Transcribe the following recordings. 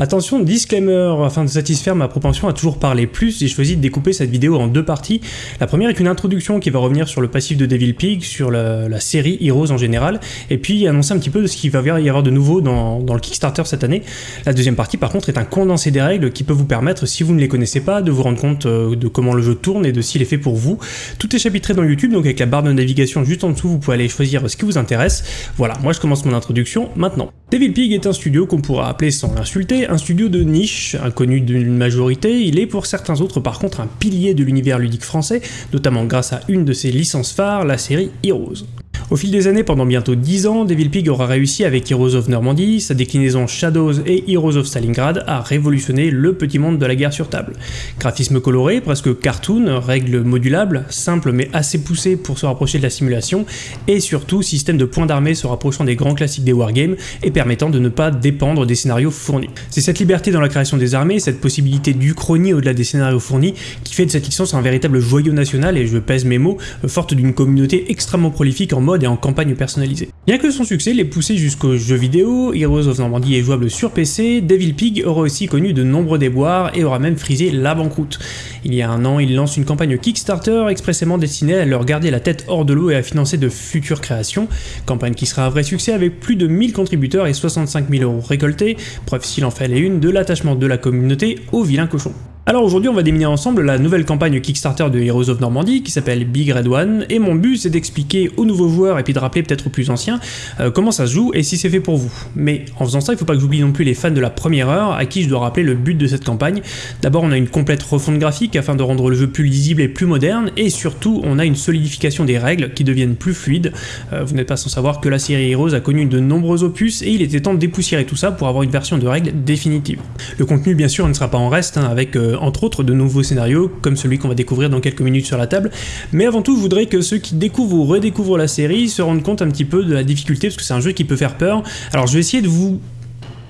Attention, disclaimer, afin de satisfaire ma propension à toujours parler plus, j'ai choisi de découper cette vidéo en deux parties. La première est une introduction qui va revenir sur le passif de Devil Pig, sur la, série Heroes en général, et puis annoncer un petit peu de ce qu'il va y avoir de nouveau dans, le Kickstarter cette année. La deuxième partie par contre est un condensé des règles qui peut vous permettre, si vous ne les connaissez pas, de vous rendre compte euh, de comment le jeu tourne et de s'il est fait pour vous. Tout est chapitré dans YouTube, donc avec la barre de navigation juste en dessous, vous pouvez aller choisir ce qui vous intéresse. Voilà, moi je commence mon introduction maintenant. Devil Pig est un studio qu'on pourra appeler sans l'insulter un studio de niche, inconnu d'une majorité, il est pour certains autres par contre un pilier de l'univers ludique français, notamment grâce à une de ses licences phares, la série Heroes. Au fil des années, pendant bientôt 10 ans, Devil Pig aura réussi avec Heroes of Normandy, sa déclinaison Shadows et Heroes of Stalingrad à révolutionner le petit monde de la guerre sur table. Graphisme coloré, presque cartoon, règles modulables, simples mais assez poussées pour se rapprocher de la simulation, et surtout système de points d'armée se rapprochant des grands classiques des wargames et permettant de ne pas dépendre des scénarios fournis. C'est cette liberté dans la création des armées, cette possibilité d'uchronie au-delà des scénarios fournis, qui fait de cette licence un véritable joyau national, et je pèse mes mots, forte d'une communauté extrêmement prolifique en mode et en campagne personnalisée. Bien que son succès l'ait poussé jusqu'aux jeux vidéo, Heroes of Normandy est jouable sur PC, Devil Pig aura aussi connu de nombreux déboires et aura même frisé la banqueroute. Il y a un an, il lance une campagne Kickstarter expressément destinée à leur garder la tête hors de l'eau et à financer de futures créations, campagne qui sera un vrai succès avec plus de 1000 contributeurs et 65 000 euros récoltés, preuve s'il en fallait une de l'attachement de la communauté au vilain cochon. Alors aujourd'hui on va déminer ensemble la nouvelle campagne Kickstarter de Heroes of Normandy qui s'appelle Big Red One et mon but c'est d'expliquer aux nouveaux joueurs et puis de rappeler peut-être aux plus anciens euh, comment ça se joue et si c'est fait pour vous. Mais en faisant ça il faut pas que j'oublie non plus les fans de la première heure à qui je dois rappeler le but de cette campagne. D'abord on a une complète refonte graphique afin de rendre le jeu plus lisible et plus moderne et surtout on a une solidification des règles qui deviennent plus fluides. Euh, vous n'êtes pas sans savoir que la série Heroes a connu de nombreux opus et il était temps de dépoussiérer tout ça pour avoir une version de règles définitive. Le contenu bien sûr ne sera pas en reste hein, avec euh, entre autres de nouveaux scénarios, comme celui qu'on va découvrir dans quelques minutes sur la table, mais avant tout je voudrais que ceux qui découvrent ou redécouvrent la série se rendent compte un petit peu de la difficulté, parce que c'est un jeu qui peut faire peur. Alors je vais essayer de vous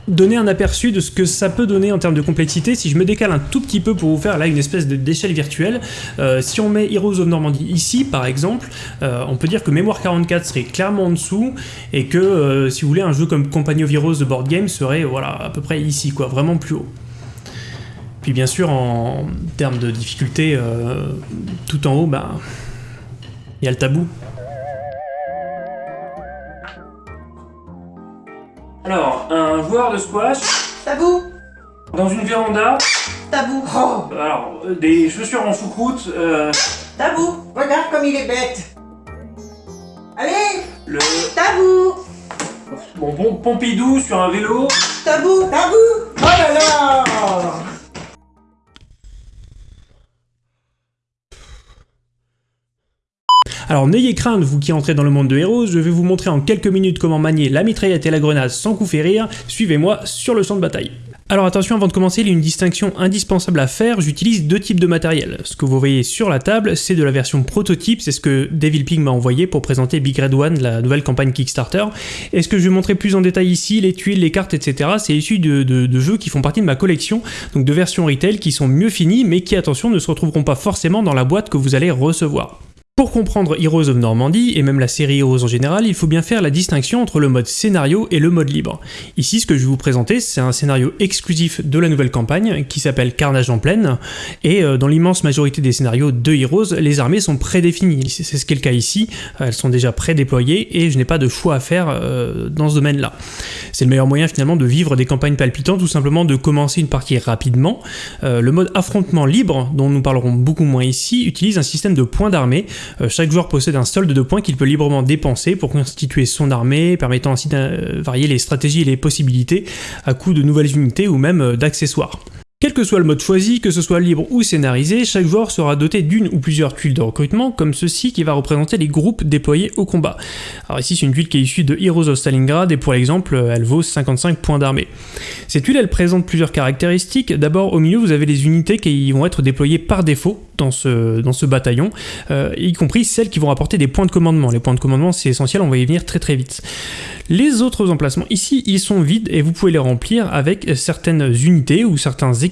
donner un aperçu de ce que ça peut donner en termes de complexité. Si je me décale un tout petit peu pour vous faire là une espèce d'échelle virtuelle, euh, si on met Heroes of Normandy ici par exemple, euh, on peut dire que Mémoire 44 serait clairement en dessous et que euh, si vous voulez un jeu comme Company of de Board Game serait voilà à peu près ici quoi, vraiment plus haut. Puis bien sûr, en termes de difficulté, euh, tout en haut, bah, il y a le tabou. Alors, un joueur de squash. Tabou Dans une véranda. Tabou oh, Alors, euh, des chaussures en choucroute. Euh... Tabou Regarde comme il est bête Allez Le... Tabou Bon, bon, Pompidou sur un vélo. Tabou Tabou Oh là là Alors n'ayez crainte, vous qui entrez dans le monde de Heroes, je vais vous montrer en quelques minutes comment manier la mitraillette et la grenade sans coup férir, suivez-moi sur le champ de bataille. Alors attention, avant de commencer, il y a une distinction indispensable à faire, j'utilise deux types de matériel. Ce que vous voyez sur la table, c'est de la version prototype, c'est ce que Devil Pig m'a envoyé pour présenter Big Red One, la nouvelle campagne Kickstarter. Et ce que je vais montrer plus en détail ici, les tuiles, les cartes, etc., c'est issu de, de, jeux qui font partie de ma collection, donc de versions retail qui sont mieux finies, mais qui, attention, ne se retrouveront pas forcément dans la boîte que vous allez recevoir. Pour comprendre Heroes of Normandy, et même la série Heroes en général, il faut bien faire la distinction entre le mode scénario et le mode libre. Ici, ce que je vais vous présenter, c'est un scénario exclusif de la nouvelle campagne, qui s'appelle Carnage en plaine, et euh, dans l'immense majorité des scénarios de Heroes, les armées sont prédéfinies, c'est ce qui est le cas ici, elles sont déjà prédéployées, et je n'ai pas de choix à faire euh, dans ce domaine-là. C'est le meilleur moyen finalement de vivre des campagnes palpitantes, tout simplement de commencer une partie rapidement. Euh, le mode affrontement libre, dont nous parlerons beaucoup moins ici, utilise un système de points d'armée, euh, chaque joueur possède un solde de points qu'il peut librement dépenser pour constituer son armée, permettant ainsi de varier les stratégies et les possibilités à coup de nouvelles unités ou même euh, d'accessoires. Quel que soit le mode choisi, que ce soit libre ou scénarisé, chaque joueur sera doté d'une ou plusieurs tuiles de recrutement, comme ceci qui va représenter les groupes déployés au combat. Alors ici c'est une tuile qui est issue de Heroes of Stalingrad et pour l'exemple elle vaut 55 points d'armée. Cette tuile elle présente plusieurs caractéristiques, d'abord au milieu vous avez les unités qui vont être déployées par défaut dans ce, dans ce bataillon, euh, y compris celles qui vont apporter des points de commandement. Les points de commandement c'est essentiel, on va y venir très très vite. Les autres emplacements ici ils sont vides et vous pouvez les remplir avec certaines unités ou certains équipements.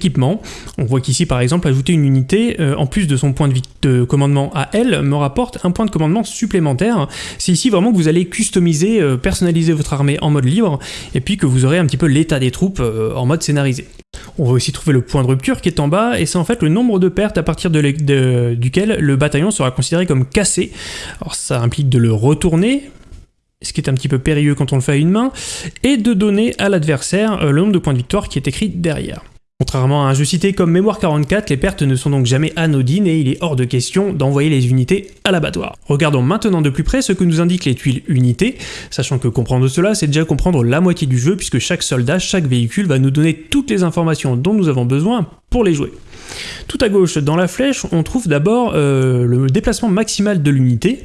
On voit qu'ici par exemple ajouter une unité, euh, en plus de son point de, de, commandement à elle, me rapporte un point de commandement supplémentaire. C'est ici vraiment que vous allez customiser, euh, personnaliser votre armée en mode libre, et puis que vous aurez un petit peu l'état des troupes euh, en mode scénarisé. On va aussi trouver le point de rupture qui est en bas, et c'est en fait le nombre de pertes à partir duquel le bataillon sera considéré comme cassé. Alors ça implique de le retourner, ce qui est un petit peu périlleux quand on le fait à une main, et de donner à l'adversaire le nombre de points de victoire qui est écrit derrière. Contrairement à un jeu cité comme Mémoire 44, les pertes ne sont donc jamais anodines et il est hors de question d'envoyer les unités à l'abattoir. Regardons maintenant de plus près ce que nous indiquent les tuiles unités, sachant que comprendre cela, c'est déjà comprendre la moitié du jeu puisque chaque soldat, chaque véhicule va nous donner toutes les informations dont nous avons besoin pour les jouer. Tout à gauche, dans la flèche, on trouve d'abord euh, le déplacement maximal de l'unité,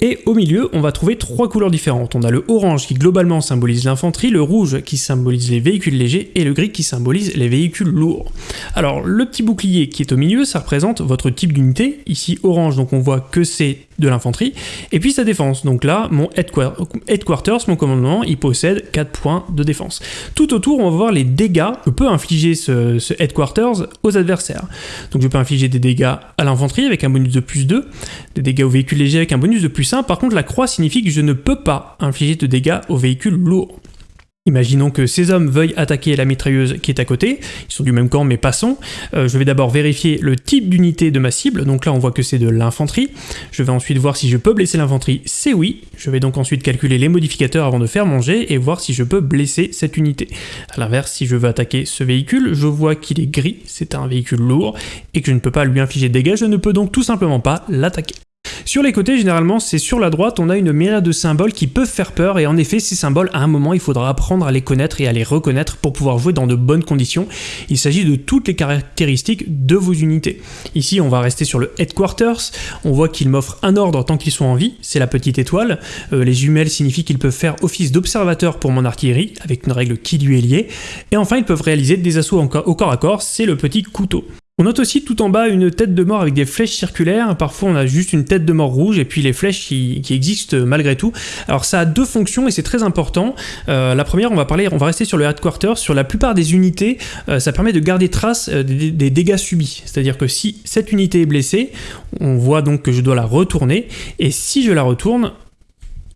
et au milieu, on va trouver trois couleurs différentes. On a le orange qui globalement symbolise l'infanterie, le rouge qui symbolise les véhicules légers et le gris qui symbolise les véhicules lourds. Alors le petit bouclier qui est au milieu, ça représente votre type d'unité. Ici orange, donc on voit que c'est de l'infanterie. Et puis sa défense. Donc là, mon headquarters, mon commandement, il possède 4 points de défense. Tout autour, on va voir les dégâts que peut infliger ce, ce headquarters aux adversaires. Donc je peux infliger des dégâts à l'infanterie avec un bonus de plus 2, des dégâts aux véhicules légers avec un bonus de plus par contre la croix signifie que je ne peux pas infliger de dégâts aux véhicules lourds. Imaginons que ces hommes veuillent attaquer la mitrailleuse qui est à côté, ils sont du même camp mais passons. Euh, je vais d'abord vérifier le type d'unité de ma cible, donc là on voit que c'est de l'infanterie. Je vais ensuite voir si je peux blesser l'infanterie, c'est oui. Je vais donc ensuite calculer les modificateurs avant de faire mon jet et voir si je peux blesser cette unité. A l'inverse, si je veux attaquer ce véhicule, je vois qu'il est gris, c'est un véhicule lourd, et que je ne peux pas lui infliger de dégâts, je ne peux donc tout simplement pas l'attaquer. Sur les côtés, généralement, c'est sur la droite, on a une myriade de symboles qui peuvent faire peur, et en effet, ces symboles, à un moment, il faudra apprendre à les connaître et à les reconnaître pour pouvoir jouer dans de bonnes conditions. Il s'agit de toutes les caractéristiques de vos unités. Ici, on va rester sur le Headquarters, on voit qu'ils m'offrent un ordre tant qu'ils sont en vie, c'est la petite étoile. Euh, les jumelles signifient qu'ils peuvent faire office d'observateur pour mon artillerie, avec une règle qui lui est liée. Et enfin, ils peuvent réaliser des assauts au corps à corps, c'est le petit couteau. On note aussi tout en bas une tête de mort avec des flèches circulaires, parfois on a juste une tête de mort rouge et puis les flèches qui, existent malgré tout. Alors ça a deux fonctions et c'est très important. Euh, la première, on va parler, on va rester sur le headquarter, sur la plupart des unités, euh, ça permet de garder trace euh, des, des, dégâts subis. C'est-à-dire que si cette unité est blessée, on voit donc que je dois la retourner et si je la retourne,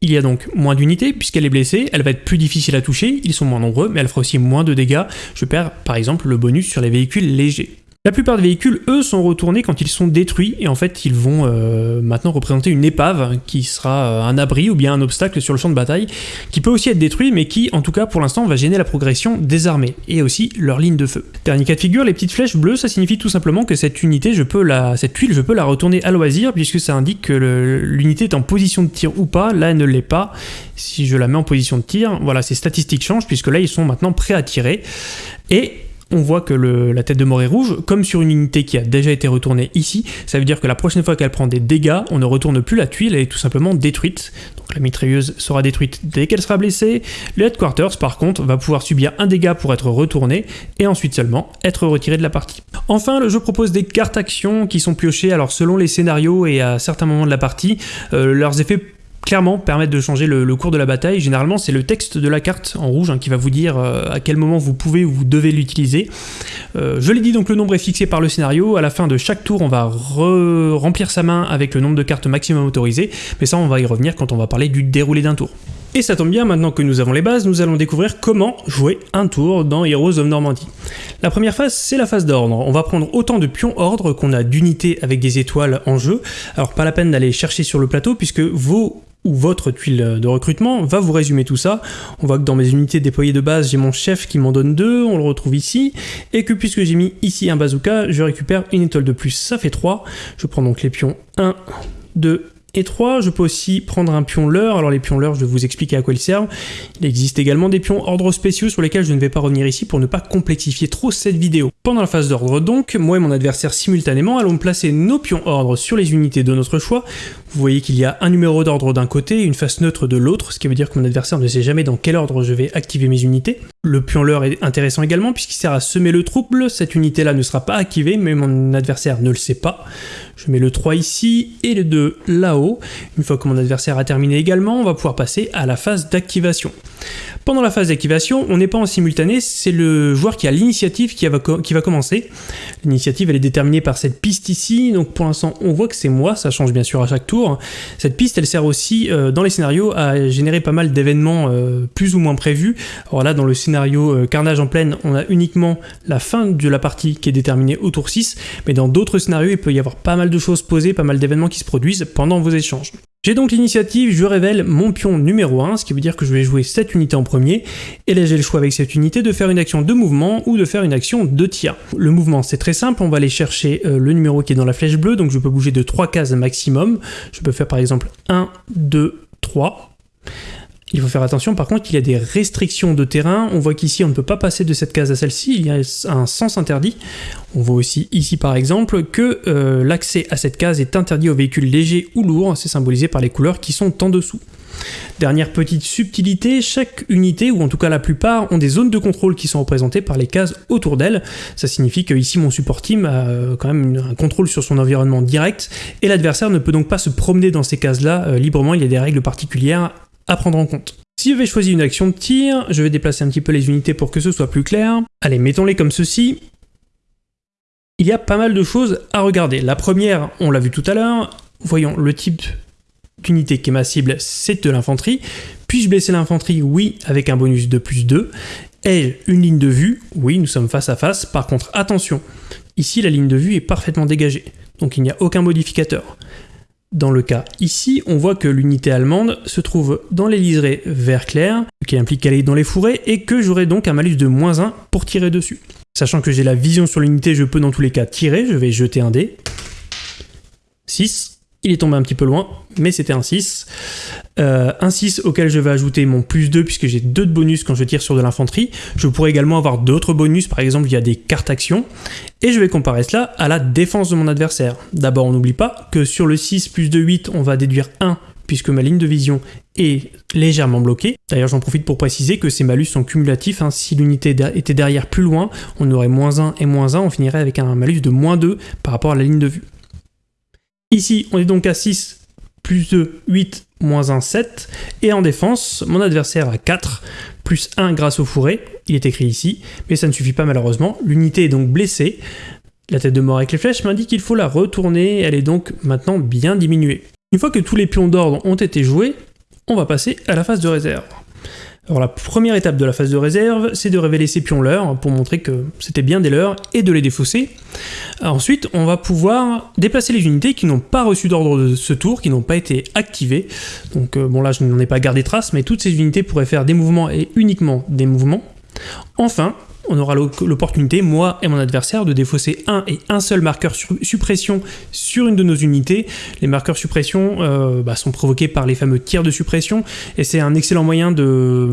il y a donc moins d'unités puisqu'elle est blessée, elle va être plus difficile à toucher, ils sont moins nombreux, mais elle fera aussi moins de dégâts. Je perds par exemple le bonus sur les véhicules légers. La plupart des véhicules, eux, sont retournés quand ils sont détruits, et en fait, ils vont euh, maintenant représenter une épave, qui sera euh, un abri ou bien un obstacle sur le champ de bataille, qui peut aussi être détruit, mais qui, en tout cas, pour l'instant, va gêner la progression des armées, et aussi leur ligne de feu. Dernier cas de figure, les petites flèches bleues, ça signifie tout simplement que cette unité, je peux la, cette tuile, je peux la retourner à loisir, puisque ça indique que l'unité est en position de tir ou pas, là, elle ne l'est pas. Si je la mets en position de tir, voilà, ces statistiques changent, puisque là, ils sont maintenant prêts à tirer, et on voit que la tête de mort est rouge, comme sur une unité qui a déjà été retournée ici, ça veut dire que la prochaine fois qu'elle prend des dégâts, on ne retourne plus la tuile, elle est tout simplement détruite. Donc la mitrailleuse sera détruite dès qu'elle sera blessée, le headquarters par contre va pouvoir subir un dégât pour être retourné, et ensuite seulement être retiré de la partie. Enfin, le jeu propose des cartes actions qui sont piochées, alors selon les scénarios et à certains moments de la partie, euh, leurs effets clairement permettre de changer le, cours de la bataille. Généralement, c'est le texte de la carte en rouge hein, qui va vous dire euh, à quel moment vous pouvez ou vous devez l'utiliser. Euh, je l'ai dit, donc le nombre est fixé par le scénario. À la fin de chaque tour, on va remplir sa main avec le nombre de cartes maximum autorisées, mais ça, on va y revenir quand on va parler du déroulé d'un tour. Et ça tombe bien, maintenant que nous avons les bases, nous allons découvrir comment jouer un tour dans Heroes of Normandy. La première phase, c'est la phase d'ordre. On va prendre autant de pions ordre qu'on a d'unités avec des étoiles en jeu. Alors pas la peine d'aller chercher sur le plateau, puisque vos ou votre tuile de recrutement va vous résumer tout ça. On voit que dans mes unités déployées de base, j'ai mon chef qui m'en donne deux, on le retrouve ici, et que puisque j'ai mis ici un bazooka, je récupère une étoile de plus, ça fait 3. Je prends donc les pions 1, 2 et 3. Je peux aussi prendre un pion leurre. Alors les pions leurre, je vais vous expliquer à quoi ils servent. Il existe également des pions ordre spéciaux sur lesquels je ne vais pas revenir ici pour ne pas complexifier trop cette vidéo. Pendant la phase d'ordre donc, moi et mon adversaire simultanément allons placer nos pions ordre sur les unités de notre choix. Vous voyez qu'il y a un numéro d'ordre d'un côté et une face neutre de l'autre, ce qui veut dire que mon adversaire ne sait jamais dans quel ordre je vais activer mes unités. Le pion leurre est intéressant également puisqu'il sert à semer le trouble. Cette unité-là ne sera pas activée, mais mon adversaire ne le sait pas. Je mets le 3 ici et le 2 là-haut. Une fois que mon adversaire a terminé également, on va pouvoir passer à la phase d'activation. Pendant la phase d'activation, on n'est pas en simultané, c'est le joueur qui a l'initiative qui, va commencer. L'initiative, elle est déterminée par cette piste ici, donc pour l'instant, on voit que c'est moi, ça change bien sûr à chaque tour. Cette piste, elle sert aussi, euh, dans les scénarios, à générer pas mal d'événements euh, plus ou moins prévus. Alors là, dans le scénario euh, Carnage en pleine, on a uniquement la fin de la partie qui est déterminée au tour 6, mais dans d'autres scénarios, il peut y avoir pas mal de choses posées, pas mal d'événements qui se produisent pendant vos échanges. J'ai donc l'initiative, je révèle mon pion numéro 1, ce qui veut dire que je vais jouer cette unité en premier, et là j'ai le choix avec cette unité de faire une action de mouvement ou de faire une action de tir. Le mouvement c'est très simple, on va aller chercher euh, le numéro qui est dans la flèche bleue, donc je peux bouger de 3 cases maximum, je peux faire par exemple 1, 2, 3, il faut faire attention par contre qu'il y a des restrictions de terrain. On voit qu'ici on ne peut pas passer de cette case à celle-ci, il y a un sens interdit. On voit aussi ici par exemple que euh, l'accès à cette case est interdit aux véhicules légers ou lourds, c'est symbolisé par les couleurs qui sont en dessous. Dernière petite subtilité, chaque unité, ou en tout cas la plupart, ont des zones de contrôle qui sont représentées par les cases autour d'elles. Ça signifie que ici mon support team a euh, quand même un contrôle sur son environnement direct, et l'adversaire ne peut donc pas se promener dans ces cases-là euh, librement, il y a des règles particulières à prendre en compte. Si j'avais choisi une action de tir, je vais déplacer un petit peu les unités pour que ce soit plus clair. Allez, mettons-les comme ceci. Il y a pas mal de choses à regarder. La première, on l'a vu tout à l'heure, voyons le type d'unité qui est ma cible, c'est de l'infanterie. Puis-je blesser l'infanterie? Oui, avec un bonus de plus 2. Et une ligne de vue? Oui, nous sommes face à face. Par contre, attention, ici la ligne de vue est parfaitement dégagée, donc il n'y a aucun modificateur. Dans le cas ici, on voit que l'unité allemande se trouve dans les liserés vert clair, qui implique qu'elle est dans les fourrés, et que j'aurai donc un malus de moins 1 pour tirer dessus. Sachant que j'ai la vision sur l'unité, je peux dans tous les cas tirer, je vais jeter un dé. 6. Il est tombé un petit peu loin, mais c'était un 6. Euh, un 6 auquel je vais ajouter mon plus 2 puisque j'ai 2 de bonus quand je tire sur de l'infanterie. Je pourrais également avoir d'autres bonus, par exemple via des cartes actions. Et je vais comparer cela à la défense de mon adversaire. D'abord, on n'oublie pas que sur le 6 plus 2, 8, on va déduire 1 puisque ma ligne de vision est légèrement bloquée. D'ailleurs, j'en profite pour préciser que ces malus sont cumulatifs. Hein. Si l'unité était derrière plus loin, on aurait moins 1 et moins 1, on finirait avec un malus de moins 2 par rapport à la ligne de vue. Ici, on est donc à 6, plus 2, 8, moins 1, 7. Et en défense, mon adversaire a 4, plus 1 grâce au fourré. Il est écrit ici, mais ça ne suffit pas malheureusement. L'unité est donc blessée. La tête de mort avec les flèches m'indique qu'il faut la retourner, elle est donc maintenant bien diminuée. Une fois que tous les pions d'ordre ont été joués, on va passer à la phase de réserve. Alors la première étape de la phase de réserve, c'est de révéler ces pions leurs pour montrer que c'était bien des leurs et de les défausser. Ensuite, on va pouvoir déplacer les unités qui n'ont pas reçu d'ordre de ce tour, qui n'ont pas été activées. Donc euh, bon là je n'en ai pas gardé trace, mais toutes ces unités pourraient faire des mouvements et uniquement des mouvements. Enfin, on aura l'opportunité, moi et mon adversaire, de défausser un et un seul marqueur suppression sur une de nos unités. Les marqueurs suppression euh, bah, sont provoqués par les fameux tirs de suppression, et c'est un excellent moyen de,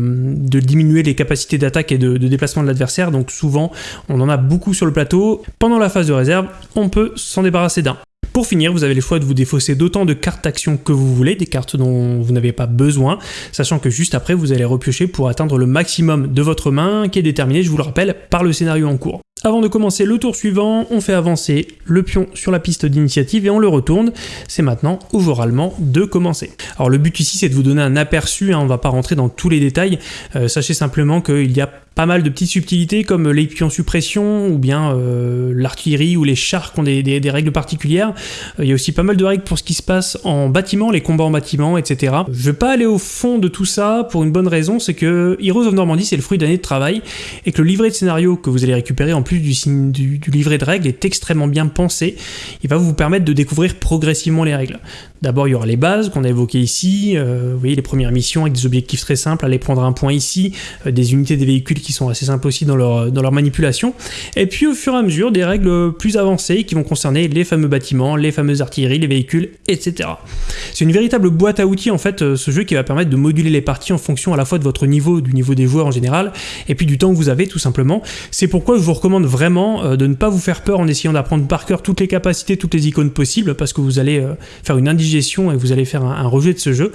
diminuer les capacités d'attaque et de, de déplacement de l'adversaire, donc souvent on en a beaucoup sur le plateau. Pendant la phase de réserve, on peut s'en débarrasser d'un. Pour finir, vous avez le choix de vous défausser d'autant de cartes d'action que vous voulez, des cartes dont vous n'avez pas besoin, sachant que juste après, vous allez repiocher pour atteindre le maximum de votre main, qui est déterminé, je vous le rappelle, par le scénario en cours. Avant de commencer le tour suivant, on fait avancer le pion sur la piste d'initiative et on le retourne. C'est maintenant au voralement de commencer. Alors le but ici c'est de vous donner un aperçu, hein, on ne va pas rentrer dans tous les détails. Euh, sachez simplement qu'il y a pas mal de petites subtilités comme les pions suppression ou bien euh, l'artillerie ou les chars qui ont des, règles particulières. Euh, il y a aussi pas mal de règles pour ce qui se passe en bâtiment, les combats en bâtiment, etc. Je vais pas aller au fond de tout ça pour une bonne raison, c'est que Heroes of Normandy c'est le fruit d'années de travail et que le livret de scénario que vous allez récupérer en plus du, du, du livret de règles est extrêmement bien pensé. Il va vous permettre de découvrir progressivement les règles. D'abord, il y aura les bases qu'on a évoquées ici, euh, vous voyez les premières missions avec des objectifs très simples, aller prendre un point ici, euh, des unités des véhicules qui sont assez simples aussi dans leur, dans leur manipulation, et puis au fur et à mesure des règles plus avancées qui vont concerner les fameux bâtiments, les fameuses artilleries, les véhicules, etc. C'est une véritable boîte à outils en fait, euh, ce jeu qui va permettre de moduler les parties en fonction à la fois de votre niveau, du niveau des joueurs en général, et puis du temps que vous avez tout simplement. C'est pourquoi je vous recommande vraiment de ne pas vous faire peur en essayant d'apprendre par cœur toutes les capacités, toutes les icônes possibles, parce que vous allez faire une indigence et vous allez faire un, rejet de ce jeu.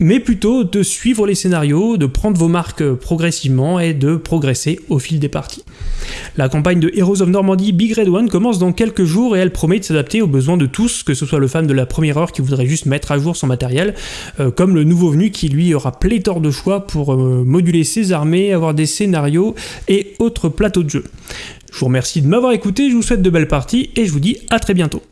Mais plutôt de suivre les scénarios, de prendre vos marques progressivement et de progresser au fil des parties. La campagne de Heroes of Normandy Big Red One commence dans quelques jours et elle promet de s'adapter aux besoins de tous, que ce soit le fan de la première heure qui voudrait juste mettre à jour son matériel, euh, comme le nouveau venu qui lui aura pléthore de choix pour euh, moduler ses armées, avoir des scénarios et autres plateaux de jeu. Je vous remercie de m'avoir écouté, je vous souhaite de belles parties et je vous dis à très bientôt.